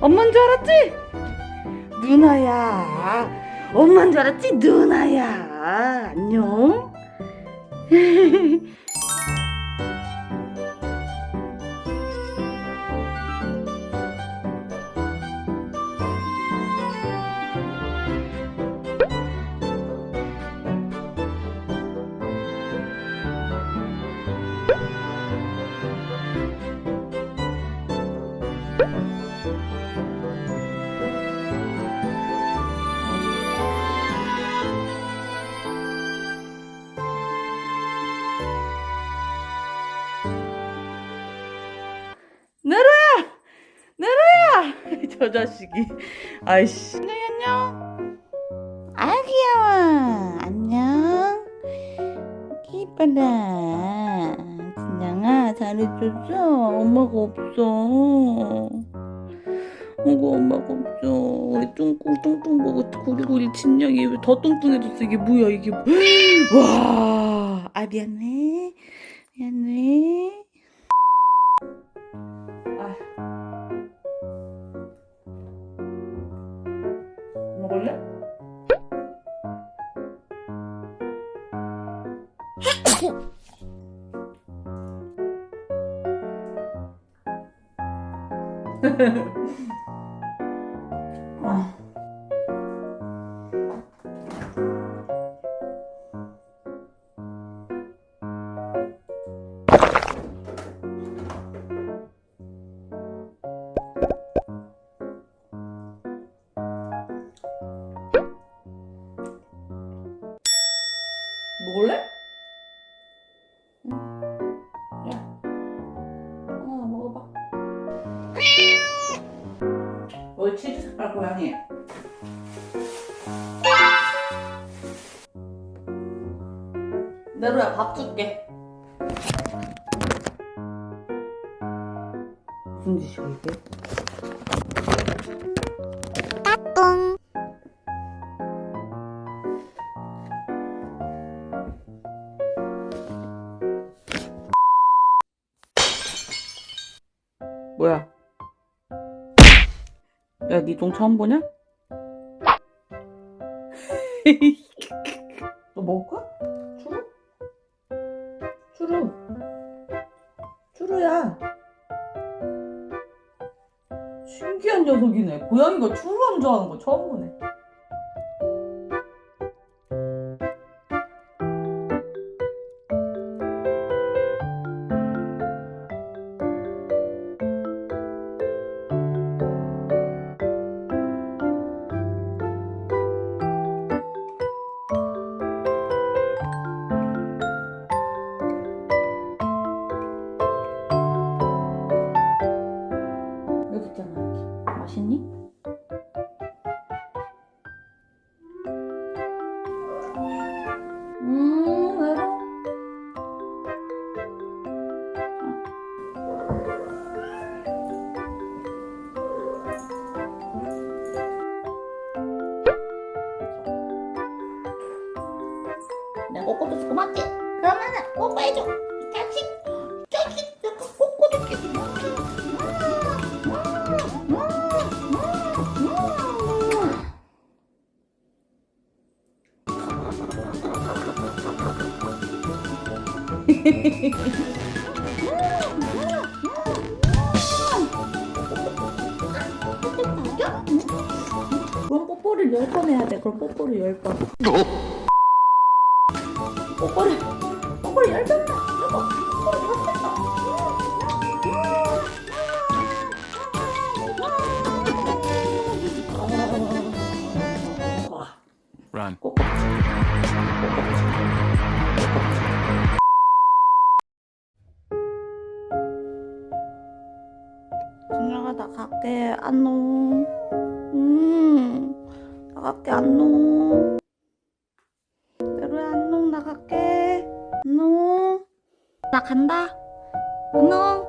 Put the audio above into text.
엄마인 줄 알았지? 누나야. 엄마인 줄 알았지? 누나야. 안녕. 저 자식이. 아이씨. 안녕, 안녕. 아, 귀여워. 안녕. 이뻐라. 진영아, 잘해줬어? 엄마가 없어. 어구, 엄마가 없어. 우리 뚱뚱, 뚱뚱 먹어. 구리구리 진영이 왜더 뚱뚱해졌어? 이게 뭐야, 이게. 뭐- 와. 아, 미안해. 미안해. 아. フフフ。치즈 색깔 고양이. 내로야 밥 줄게. 무슨 짓이야 이게? 뭐야? 야, 니똥 처음 보냐? 너 먹을까? 추루? 추루. 추루야. 신기한 녀석이네. 고양이가 추루하는 줄 아는 거 처음 보네. 맛있니? 음, 외로워. 내가 꼬꼬도 고맙지? 그러면은 뽀뽀해줘. 이 자식. 이 그럼 뽀뽀를 열번 해야 돼. 그럼 뽀뽀를 열 번. 뽀뽀를 뽀뽀를 열 번. 여보, 뽀뽀를 열 번. Run. 꼬꼬. 진영아 나 갈게 안녕 음 나갈게 안녕 내로야 안녕 나갈게. 안녕 나 간다. 안녕